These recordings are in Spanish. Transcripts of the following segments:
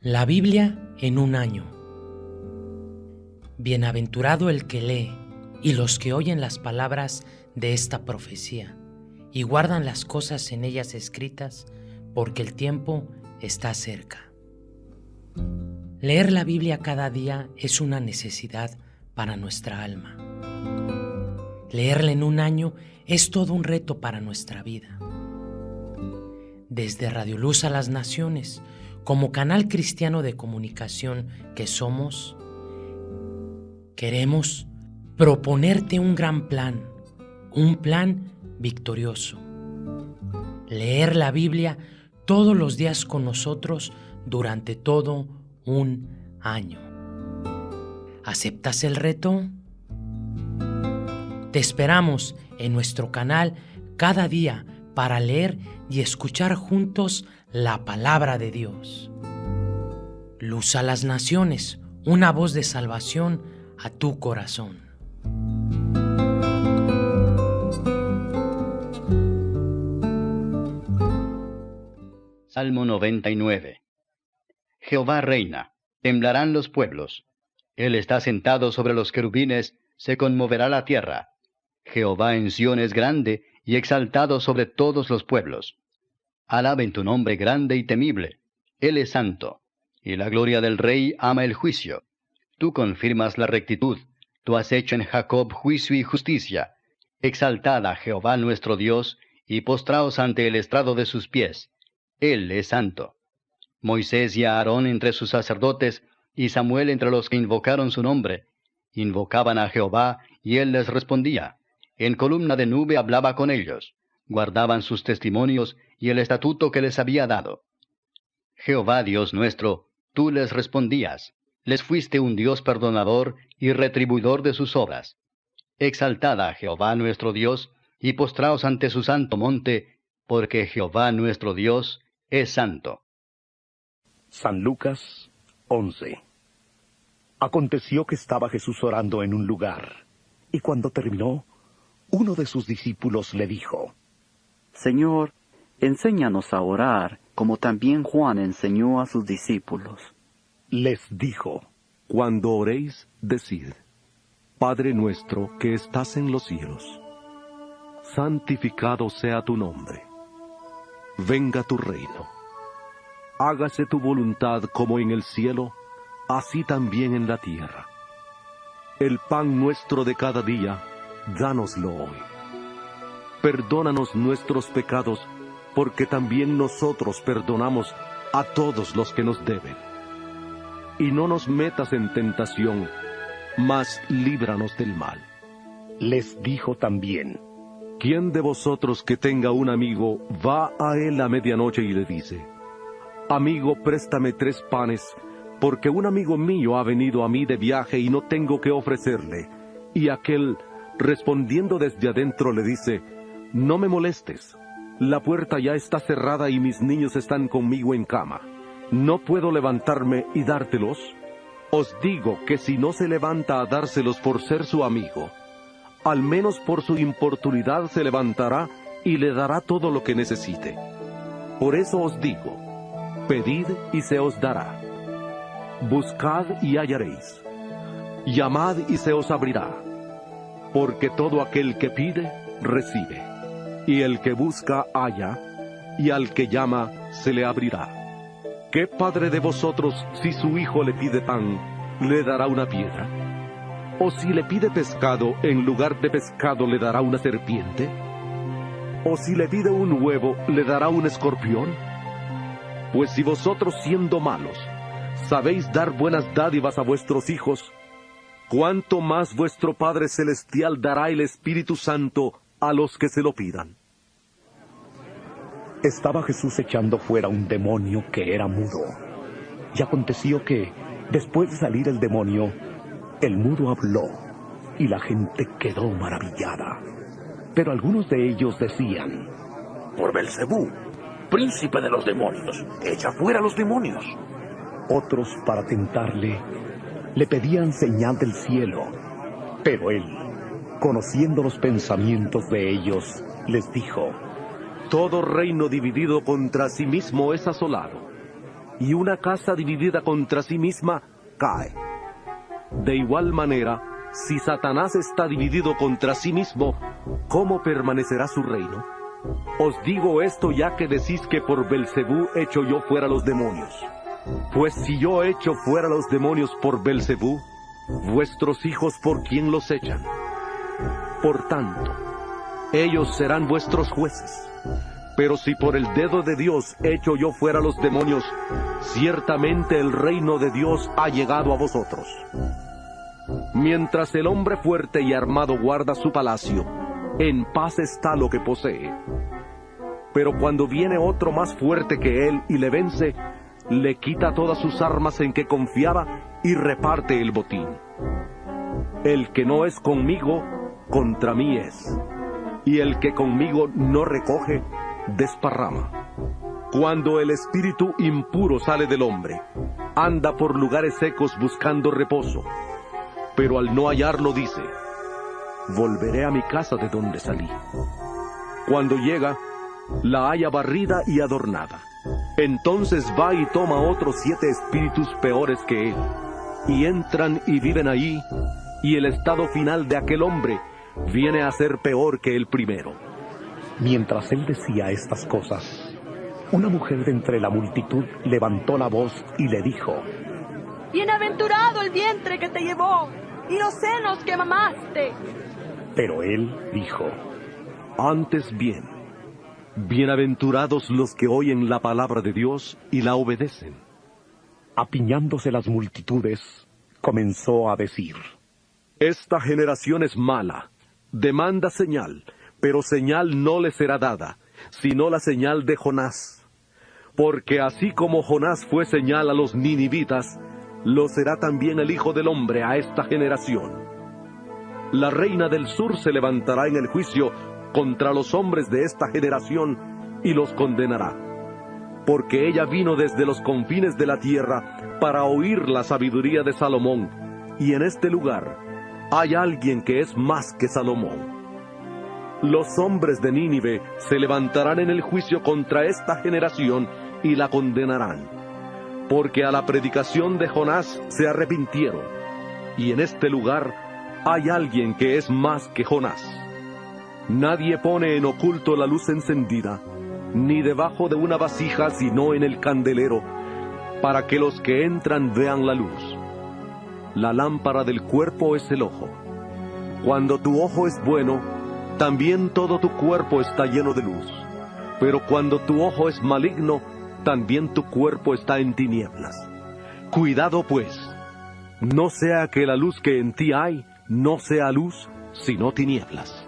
La Biblia en un año. Bienaventurado el que lee y los que oyen las palabras de esta profecía y guardan las cosas en ellas escritas, porque el tiempo está cerca. Leer la Biblia cada día es una necesidad para nuestra alma. Leerla en un año es todo un reto para nuestra vida. Desde Radio Luz a las Naciones, como canal cristiano de comunicación que somos, queremos proponerte un gran plan, un plan victorioso. Leer la Biblia todos los días con nosotros durante todo un año. ¿Aceptas el reto? Te esperamos en nuestro canal cada día para leer y escuchar juntos la palabra de Dios. Luz a las naciones, una voz de salvación a tu corazón. Salmo 99 Jehová reina, temblarán los pueblos. Él está sentado sobre los querubines, se conmoverá la tierra. Jehová en Sión es grande y exaltado sobre todos los pueblos. Alaben tu nombre grande y temible. Él es santo, y la gloria del Rey ama el juicio. Tú confirmas la rectitud, tú has hecho en Jacob juicio y justicia. Exaltad a Jehová nuestro Dios, y postraos ante el estrado de sus pies. Él es santo. Moisés y Aarón entre sus sacerdotes, y Samuel entre los que invocaron su nombre. Invocaban a Jehová, y él les respondía. En columna de nube hablaba con ellos guardaban sus testimonios y el estatuto que les había dado. Jehová Dios nuestro, tú les respondías, les fuiste un Dios perdonador y retribuidor de sus obras. Exaltad Jehová nuestro Dios, y postraos ante su santo monte, porque Jehová nuestro Dios es santo. San Lucas 11 Aconteció que estaba Jesús orando en un lugar, y cuando terminó, uno de sus discípulos le dijo, Señor, enséñanos a orar, como también Juan enseñó a sus discípulos. Les dijo, Cuando oréis, decid, Padre nuestro que estás en los cielos, santificado sea tu nombre. Venga tu reino. Hágase tu voluntad como en el cielo, así también en la tierra. El pan nuestro de cada día, dánoslo hoy perdónanos nuestros pecados, porque también nosotros perdonamos a todos los que nos deben. Y no nos metas en tentación, mas líbranos del mal. Les dijo también, ¿quién de vosotros que tenga un amigo va a él a medianoche y le dice, Amigo, préstame tres panes, porque un amigo mío ha venido a mí de viaje y no tengo que ofrecerle? Y aquel, respondiendo desde adentro, le dice, no me molestes. La puerta ya está cerrada y mis niños están conmigo en cama. ¿No puedo levantarme y dártelos? Os digo que si no se levanta a dárselos por ser su amigo, al menos por su importunidad se levantará y le dará todo lo que necesite. Por eso os digo, pedid y se os dará. Buscad y hallaréis. Llamad y se os abrirá. Porque todo aquel que pide, recibe y el que busca halla, y al que llama se le abrirá. ¿Qué padre de vosotros, si su hijo le pide pan, le dará una piedra? ¿O si le pide pescado, en lugar de pescado le dará una serpiente? ¿O si le pide un huevo, le dará un escorpión? Pues si vosotros siendo malos, sabéis dar buenas dádivas a vuestros hijos, ¿cuánto más vuestro Padre Celestial dará el Espíritu Santo a los que se lo pidan. Estaba Jesús echando fuera un demonio que era mudo. Y aconteció que, después de salir el demonio, el mudo habló, y la gente quedó maravillada. Pero algunos de ellos decían, Por Belcebú, príncipe de los demonios, echa fuera los demonios. Otros, para tentarle, le pedían señal del cielo, pero él conociendo los pensamientos de ellos, les dijo, Todo reino dividido contra sí mismo es asolado, y una casa dividida contra sí misma cae. De igual manera, si Satanás está dividido contra sí mismo, ¿cómo permanecerá su reino? Os digo esto ya que decís que por Belcebú echo yo fuera los demonios. Pues si yo echo fuera los demonios por Belcebú, vuestros hijos por quién los echan. Por tanto, ellos serán vuestros jueces. Pero si por el dedo de Dios echo yo fuera los demonios, ciertamente el reino de Dios ha llegado a vosotros. Mientras el hombre fuerte y armado guarda su palacio, en paz está lo que posee. Pero cuando viene otro más fuerte que él y le vence, le quita todas sus armas en que confiaba y reparte el botín. El que no es conmigo, contra mí es. Y el que conmigo no recoge, desparrama. Cuando el espíritu impuro sale del hombre, anda por lugares secos buscando reposo, pero al no hallarlo dice, volveré a mi casa de donde salí. Cuando llega, la halla barrida y adornada. Entonces va y toma otros siete espíritus peores que él, y entran y viven allí, y el estado final de aquel hombre viene a ser peor que el primero. Mientras él decía estas cosas, una mujer de entre la multitud levantó la voz y le dijo, Bienaventurado el vientre que te llevó y los senos que mamaste. Pero él dijo, Antes bien, bienaventurados los que oyen la palabra de Dios y la obedecen. Apiñándose las multitudes, comenzó a decir, Esta generación es mala, demanda señal, pero señal no le será dada, sino la señal de Jonás. Porque así como Jonás fue señal a los ninivitas, lo será también el Hijo del Hombre a esta generación. La reina del sur se levantará en el juicio contra los hombres de esta generación y los condenará. Porque ella vino desde los confines de la tierra para oír la sabiduría de Salomón, y en este lugar hay alguien que es más que Salomón. Los hombres de Nínive se levantarán en el juicio contra esta generación y la condenarán, porque a la predicación de Jonás se arrepintieron, y en este lugar hay alguien que es más que Jonás. Nadie pone en oculto la luz encendida, ni debajo de una vasija, sino en el candelero, para que los que entran vean la luz. La lámpara del cuerpo es el ojo. Cuando tu ojo es bueno, también todo tu cuerpo está lleno de luz. Pero cuando tu ojo es maligno, también tu cuerpo está en tinieblas. Cuidado pues, no sea que la luz que en ti hay no sea luz, sino tinieblas.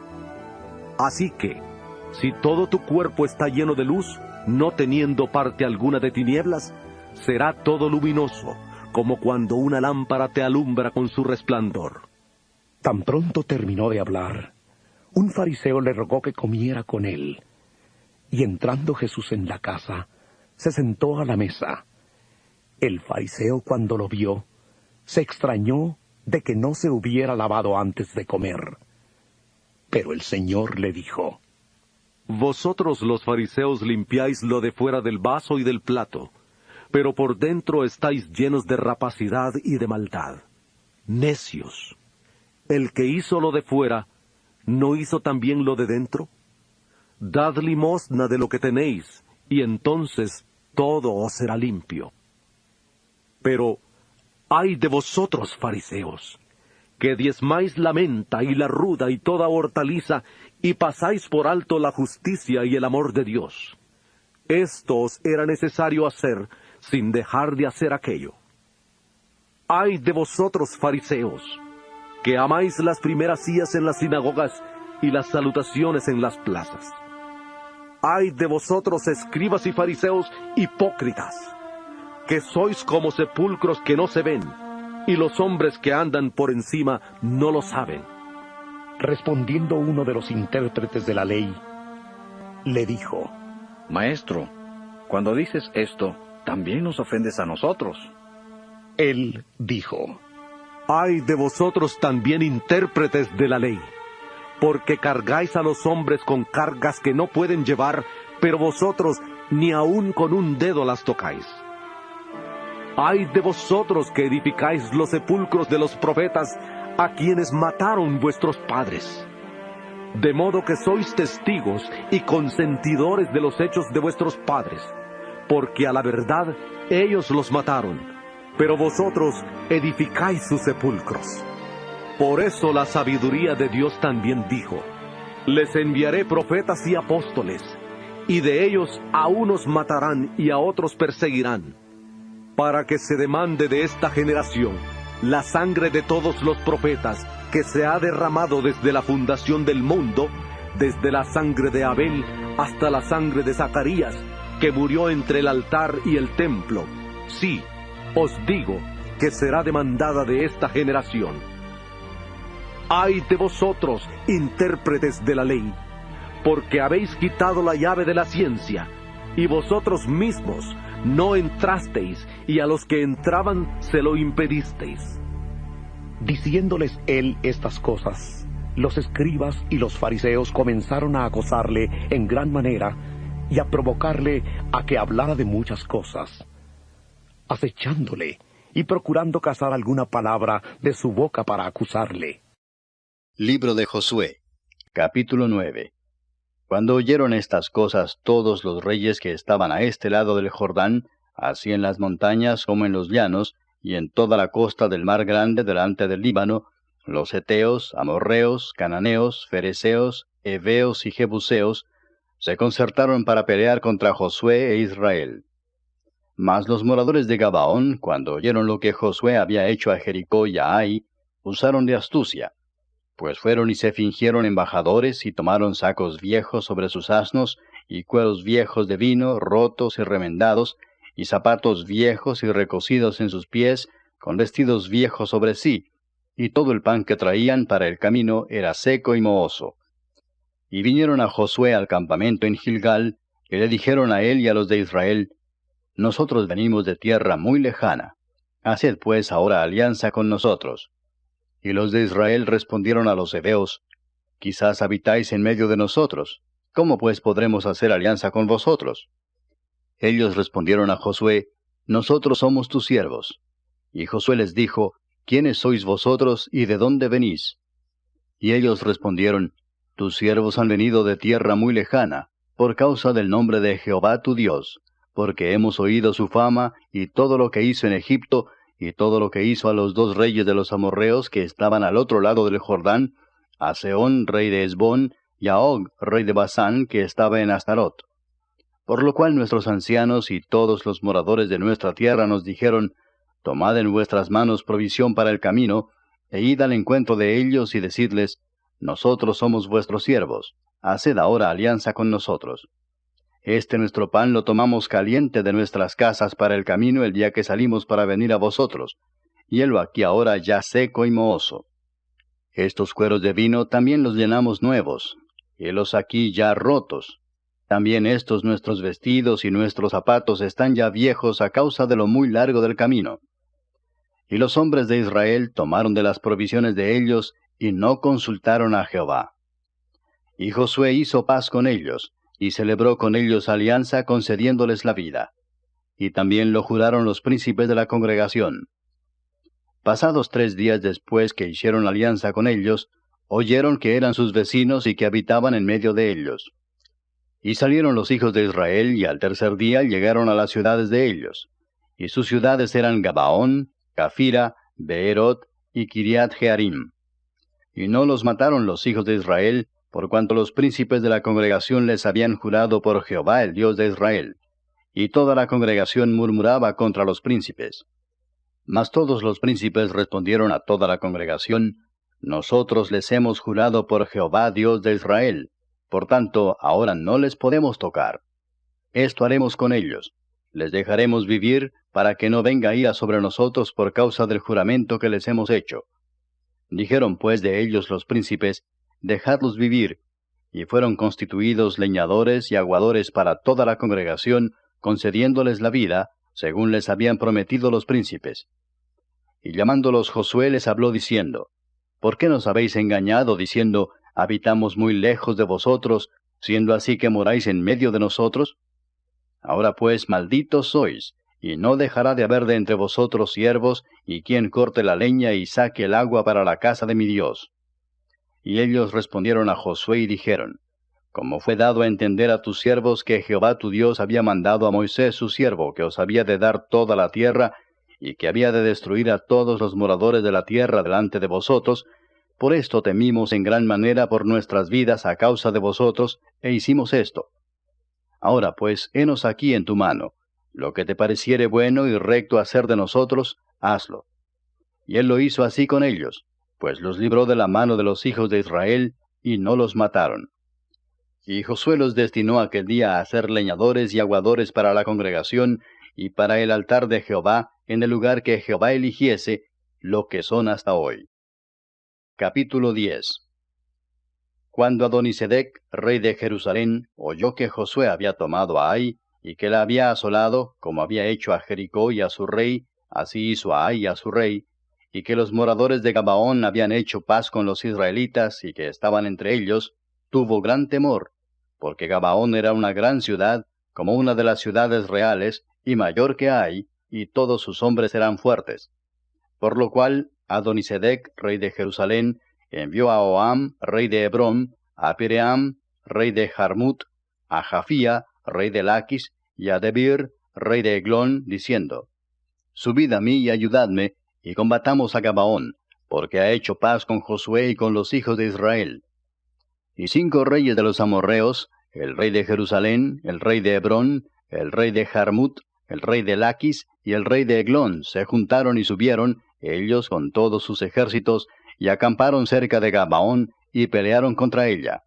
Así que, si todo tu cuerpo está lleno de luz, no teniendo parte alguna de tinieblas, será todo luminoso, como cuando una lámpara te alumbra con su resplandor. Tan pronto terminó de hablar, un fariseo le rogó que comiera con él. Y entrando Jesús en la casa, se sentó a la mesa. El fariseo cuando lo vio, se extrañó de que no se hubiera lavado antes de comer. Pero el Señor le dijo, Vosotros los fariseos limpiáis lo de fuera del vaso y del plato, pero por dentro estáis llenos de rapacidad y de maldad. Necios. El que hizo lo de fuera, ¿no hizo también lo de dentro? Dad limosna de lo que tenéis, y entonces todo os será limpio. Pero, ay de vosotros, fariseos, que diezmáis la menta y la ruda y toda hortaliza, y pasáis por alto la justicia y el amor de Dios. Esto os era necesario hacer sin dejar de hacer aquello. Ay de vosotros, fariseos, que amáis las primeras sillas en las sinagogas y las salutaciones en las plazas. Ay de vosotros, escribas y fariseos hipócritas, que sois como sepulcros que no se ven, y los hombres que andan por encima no lo saben. Respondiendo uno de los intérpretes de la ley, le dijo, Maestro, cuando dices esto, también nos ofendes a nosotros. Él dijo, Ay de vosotros también intérpretes de la ley, porque cargáis a los hombres con cargas que no pueden llevar, pero vosotros ni aun con un dedo las tocáis. Ay de vosotros que edificáis los sepulcros de los profetas a quienes mataron vuestros padres. De modo que sois testigos y consentidores de los hechos de vuestros padres, porque a la verdad ellos los mataron, pero vosotros edificáis sus sepulcros. Por eso la sabiduría de Dios también dijo, les enviaré profetas y apóstoles, y de ellos a unos matarán y a otros perseguirán, para que se demande de esta generación la sangre de todos los profetas que se ha derramado desde la fundación del mundo, desde la sangre de Abel hasta la sangre de Zacarías, que murió entre el altar y el templo. Sí, os digo que será demandada de esta generación. Ay de vosotros, intérpretes de la ley, porque habéis quitado la llave de la ciencia, y vosotros mismos no entrasteis, y a los que entraban se lo impedisteis. Diciéndoles él estas cosas, los escribas y los fariseos comenzaron a acosarle en gran manera y a provocarle a que hablara de muchas cosas, acechándole y procurando cazar alguna palabra de su boca para acusarle. Libro de Josué, capítulo 9 Cuando oyeron estas cosas todos los reyes que estaban a este lado del Jordán, así en las montañas como en los llanos, y en toda la costa del mar grande delante del Líbano, los Eteos, Amorreos, Cananeos, Fereceos, Eveos y Jebuseos, se concertaron para pelear contra Josué e Israel. Mas los moradores de Gabaón, cuando oyeron lo que Josué había hecho a Jericó y a Ai, usaron de astucia, pues fueron y se fingieron embajadores y tomaron sacos viejos sobre sus asnos, y cueros viejos de vino, rotos y remendados, y zapatos viejos y recocidos en sus pies, con vestidos viejos sobre sí, y todo el pan que traían para el camino era seco y mohoso. Y vinieron a Josué al campamento en Gilgal, y le dijeron a él y a los de Israel, Nosotros venimos de tierra muy lejana, haced pues ahora alianza con nosotros. Y los de Israel respondieron a los hebeos, Quizás habitáis en medio de nosotros, ¿cómo pues podremos hacer alianza con vosotros? Ellos respondieron a Josué, Nosotros somos tus siervos. Y Josué les dijo, ¿Quiénes sois vosotros y de dónde venís? Y ellos respondieron, Tus siervos han venido de tierra muy lejana, por causa del nombre de Jehová tu Dios, porque hemos oído su fama y todo lo que hizo en Egipto, y todo lo que hizo a los dos reyes de los amorreos que estaban al otro lado del Jordán, a Seón, rey de Esbón, y a Og, rey de Basán, que estaba en Astarot. Por lo cual nuestros ancianos y todos los moradores de nuestra tierra nos dijeron, Tomad en vuestras manos provisión para el camino, e id al encuentro de ellos y decidles, Nosotros somos vuestros siervos, haced ahora alianza con nosotros. Este nuestro pan lo tomamos caliente de nuestras casas para el camino el día que salimos para venir a vosotros, y helo aquí ahora ya seco y mohoso. Estos cueros de vino también los llenamos nuevos, y los aquí ya rotos, también estos nuestros vestidos y nuestros zapatos están ya viejos a causa de lo muy largo del camino. Y los hombres de Israel tomaron de las provisiones de ellos y no consultaron a Jehová. Y Josué hizo paz con ellos, y celebró con ellos alianza concediéndoles la vida. Y también lo juraron los príncipes de la congregación. Pasados tres días después que hicieron alianza con ellos, oyeron que eran sus vecinos y que habitaban en medio de ellos. Y salieron los hijos de Israel, y al tercer día llegaron a las ciudades de ellos. Y sus ciudades eran Gabaón, Cafira, Beerot y Kiriat Jearim. Y no los mataron los hijos de Israel, por cuanto los príncipes de la congregación les habían jurado por Jehová el Dios de Israel. Y toda la congregación murmuraba contra los príncipes. Mas todos los príncipes respondieron a toda la congregación, Nosotros les hemos jurado por Jehová Dios de Israel, por tanto, ahora no les podemos tocar. Esto haremos con ellos. Les dejaremos vivir para que no venga ira sobre nosotros por causa del juramento que les hemos hecho. Dijeron pues de ellos los príncipes, Dejadlos vivir. Y fueron constituidos leñadores y aguadores para toda la congregación, concediéndoles la vida, según les habían prometido los príncipes. Y llamándolos Josué les habló diciendo, ¿Por qué nos habéis engañado diciendo, habitamos muy lejos de vosotros, siendo así que moráis en medio de nosotros? Ahora pues malditos sois, y no dejará de haber de entre vosotros siervos, y quien corte la leña y saque el agua para la casa de mi Dios. Y ellos respondieron a Josué y dijeron, Como fue dado a entender a tus siervos que Jehová tu Dios había mandado a Moisés su siervo, que os había de dar toda la tierra, y que había de destruir a todos los moradores de la tierra delante de vosotros, por esto temimos en gran manera por nuestras vidas a causa de vosotros, e hicimos esto. Ahora pues, henos aquí en tu mano, lo que te pareciere bueno y recto hacer de nosotros, hazlo. Y él lo hizo así con ellos, pues los libró de la mano de los hijos de Israel, y no los mataron. Y Josué los destinó aquel día a ser leñadores y aguadores para la congregación, y para el altar de Jehová, en el lugar que Jehová eligiese, lo que son hasta hoy. Capítulo 10 Cuando Adonisedec, rey de Jerusalén, oyó que Josué había tomado a Ai, y que la había asolado, como había hecho a Jericó y a su rey, así hizo a Ai y a su rey, y que los moradores de Gabaón habían hecho paz con los israelitas y que estaban entre ellos, tuvo gran temor, porque Gabaón era una gran ciudad, como una de las ciudades reales, y mayor que Ai, y todos sus hombres eran fuertes. Por lo cual, Adonisedec, rey de Jerusalén, envió a Oam, rey de Hebrón, a Piream, rey de Jarmut, a Jafía, rey de Laquis, y a Debir, rey de Eglón, diciendo, Subid a mí y ayudadme, y combatamos a Gabaón, porque ha hecho paz con Josué y con los hijos de Israel. Y cinco reyes de los amorreos, el rey de Jerusalén, el rey de Hebrón, el rey de Jarmut, el rey de Laquis y el rey de Eglón se juntaron y subieron, ellos con todos sus ejércitos, y acamparon cerca de Gabaón y pelearon contra ella.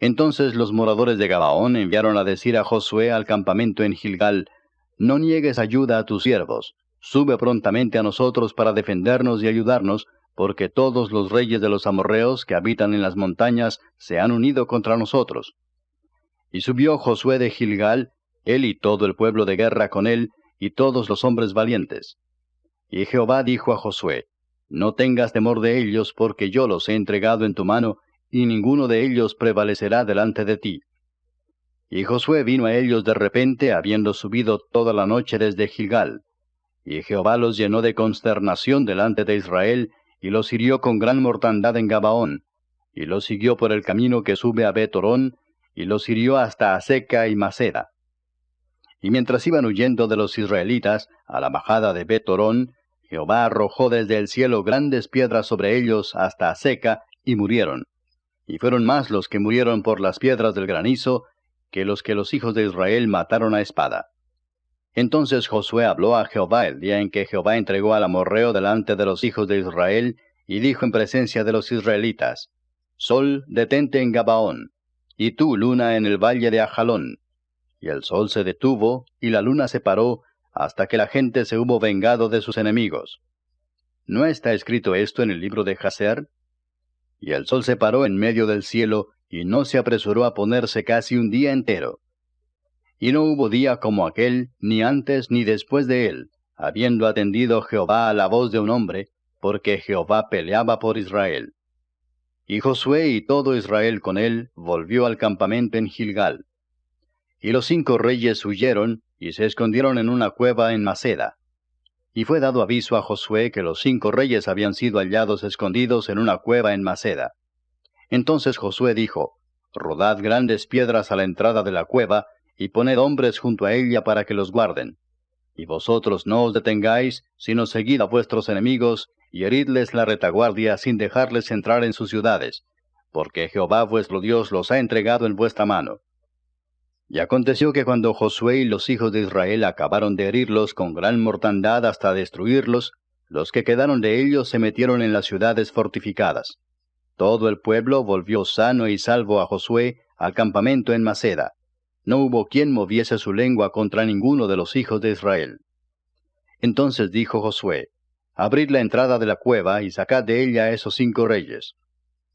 Entonces los moradores de Gabaón enviaron a decir a Josué al campamento en Gilgal, No niegues ayuda a tus siervos, sube prontamente a nosotros para defendernos y ayudarnos, porque todos los reyes de los amorreos que habitan en las montañas se han unido contra nosotros. Y subió Josué de Gilgal, él y todo el pueblo de guerra con él, y todos los hombres valientes. Y Jehová dijo a Josué, No tengas temor de ellos, porque yo los he entregado en tu mano, y ninguno de ellos prevalecerá delante de ti. Y Josué vino a ellos de repente, habiendo subido toda la noche desde Gilgal. Y Jehová los llenó de consternación delante de Israel, y los hirió con gran mortandad en Gabaón, y los siguió por el camino que sube a Betorón, y los hirió hasta Aseca y Maceda. Y mientras iban huyendo de los israelitas a la bajada de Betorón, Jehová arrojó desde el cielo grandes piedras sobre ellos hasta Aseca, y murieron y fueron más los que murieron por las piedras del granizo que los que los hijos de Israel mataron a espada. Entonces Josué habló a Jehová el día en que Jehová entregó al amorreo delante de los hijos de Israel, y dijo en presencia de los israelitas, Sol, detente en Gabaón, y tú, luna, en el valle de Ajalón. Y el sol se detuvo, y la luna se paró, hasta que la gente se hubo vengado de sus enemigos. ¿No está escrito esto en el libro de Jaser? y el sol se paró en medio del cielo, y no se apresuró a ponerse casi un día entero. Y no hubo día como aquel, ni antes ni después de él, habiendo atendido Jehová a la voz de un hombre, porque Jehová peleaba por Israel. Y Josué y todo Israel con él volvió al campamento en Gilgal. Y los cinco reyes huyeron y se escondieron en una cueva en Maceda. Y fue dado aviso a Josué que los cinco reyes habían sido hallados escondidos en una cueva en Maceda. Entonces Josué dijo, Rodad grandes piedras a la entrada de la cueva, y poned hombres junto a ella para que los guarden. Y vosotros no os detengáis, sino seguid a vuestros enemigos, y heridles la retaguardia sin dejarles entrar en sus ciudades, porque Jehová vuestro Dios los ha entregado en vuestra mano. Y aconteció que cuando Josué y los hijos de Israel acabaron de herirlos con gran mortandad hasta destruirlos, los que quedaron de ellos se metieron en las ciudades fortificadas. Todo el pueblo volvió sano y salvo a Josué al campamento en Maceda. No hubo quien moviese su lengua contra ninguno de los hijos de Israel. Entonces dijo Josué, Abrid la entrada de la cueva y sacad de ella a esos cinco reyes.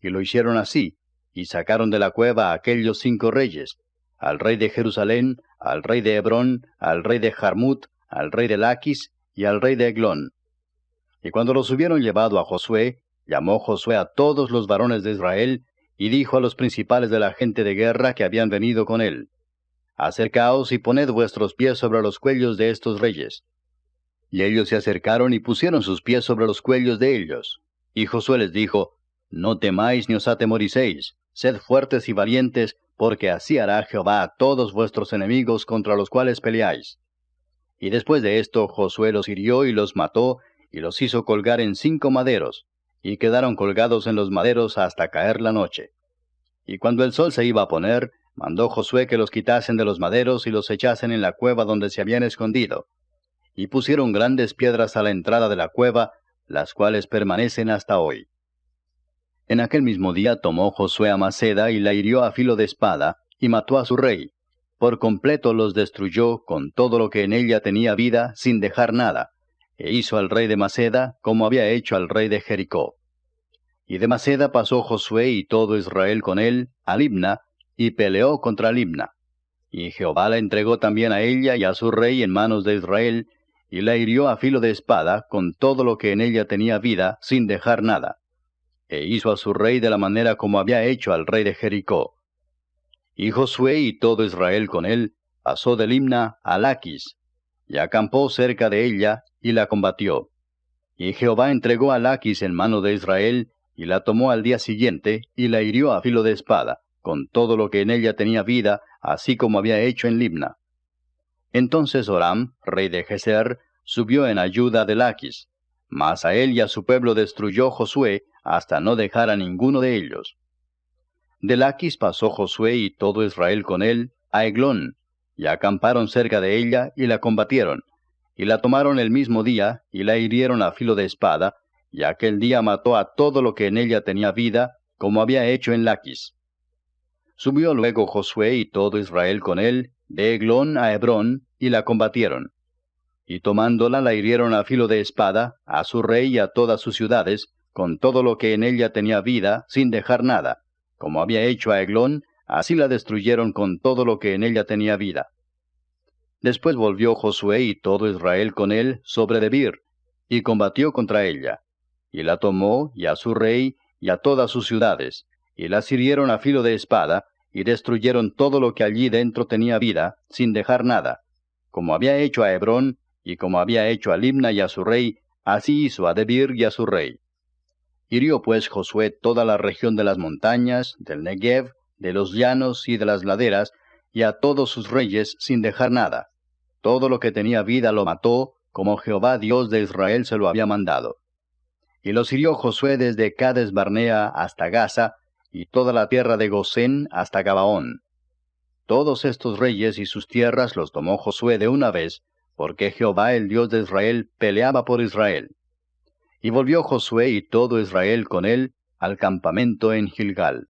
Y lo hicieron así, y sacaron de la cueva a aquellos cinco reyes, al rey de Jerusalén, al rey de Hebrón, al rey de Jarmut, al rey de Laquis y al rey de Eglón. Y cuando los hubieron llevado a Josué, llamó Josué a todos los varones de Israel, y dijo a los principales de la gente de guerra que habían venido con él, Acercaos y poned vuestros pies sobre los cuellos de estos reyes. Y ellos se acercaron y pusieron sus pies sobre los cuellos de ellos. Y Josué les dijo, No temáis ni os atemoricéis, sed fuertes y valientes, porque así hará Jehová a todos vuestros enemigos contra los cuales peleáis. Y después de esto Josué los hirió y los mató, y los hizo colgar en cinco maderos, y quedaron colgados en los maderos hasta caer la noche. Y cuando el sol se iba a poner, mandó Josué que los quitasen de los maderos y los echasen en la cueva donde se habían escondido. Y pusieron grandes piedras a la entrada de la cueva, las cuales permanecen hasta hoy. En aquel mismo día tomó Josué a Maceda y la hirió a filo de espada, y mató a su rey. Por completo los destruyó con todo lo que en ella tenía vida, sin dejar nada, e hizo al rey de Maceda como había hecho al rey de Jericó. Y de Maceda pasó Josué y todo Israel con él a Libna, y peleó contra Libna. Y Jehová la entregó también a ella y a su rey en manos de Israel, y la hirió a filo de espada con todo lo que en ella tenía vida, sin dejar nada. E hizo a su rey de la manera como había hecho al rey de Jericó. Y Josué y todo Israel con él pasó de Limna a Laquis, y acampó cerca de ella, y la combatió. Y Jehová entregó a Laquis en mano de Israel, y la tomó al día siguiente, y la hirió a filo de espada, con todo lo que en ella tenía vida, así como había hecho en Libna. Entonces Oram, rey de Geser, subió en ayuda de Laquis, mas a él y a su pueblo destruyó Josué, hasta no dejar a ninguno de ellos. De Laquis pasó Josué y todo Israel con él a Eglón, y acamparon cerca de ella y la combatieron, y la tomaron el mismo día, y la hirieron a filo de espada, y aquel día mató a todo lo que en ella tenía vida, como había hecho en Laquis. Subió luego Josué y todo Israel con él, de Eglón a Hebrón, y la combatieron. Y tomándola la hirieron a filo de espada, a su rey y a todas sus ciudades, con todo lo que en ella tenía vida, sin dejar nada. Como había hecho a Eglón, así la destruyeron con todo lo que en ella tenía vida. Después volvió Josué y todo Israel con él sobre Debir, y combatió contra ella. Y la tomó, y a su rey, y a todas sus ciudades, y las hirieron a filo de espada, y destruyeron todo lo que allí dentro tenía vida, sin dejar nada. Como había hecho a Hebrón, y como había hecho a Limna y a su rey, así hizo a Debir y a su rey. Hirió pues Josué toda la región de las montañas, del Negev, de los llanos y de las laderas, y a todos sus reyes sin dejar nada. Todo lo que tenía vida lo mató, como Jehová Dios de Israel se lo había mandado. Y los hirió Josué desde Cades Barnea hasta Gaza, y toda la tierra de Gosén hasta Gabaón. Todos estos reyes y sus tierras los tomó Josué de una vez, porque Jehová el Dios de Israel peleaba por Israel. Y volvió Josué y todo Israel con él al campamento en Gilgal.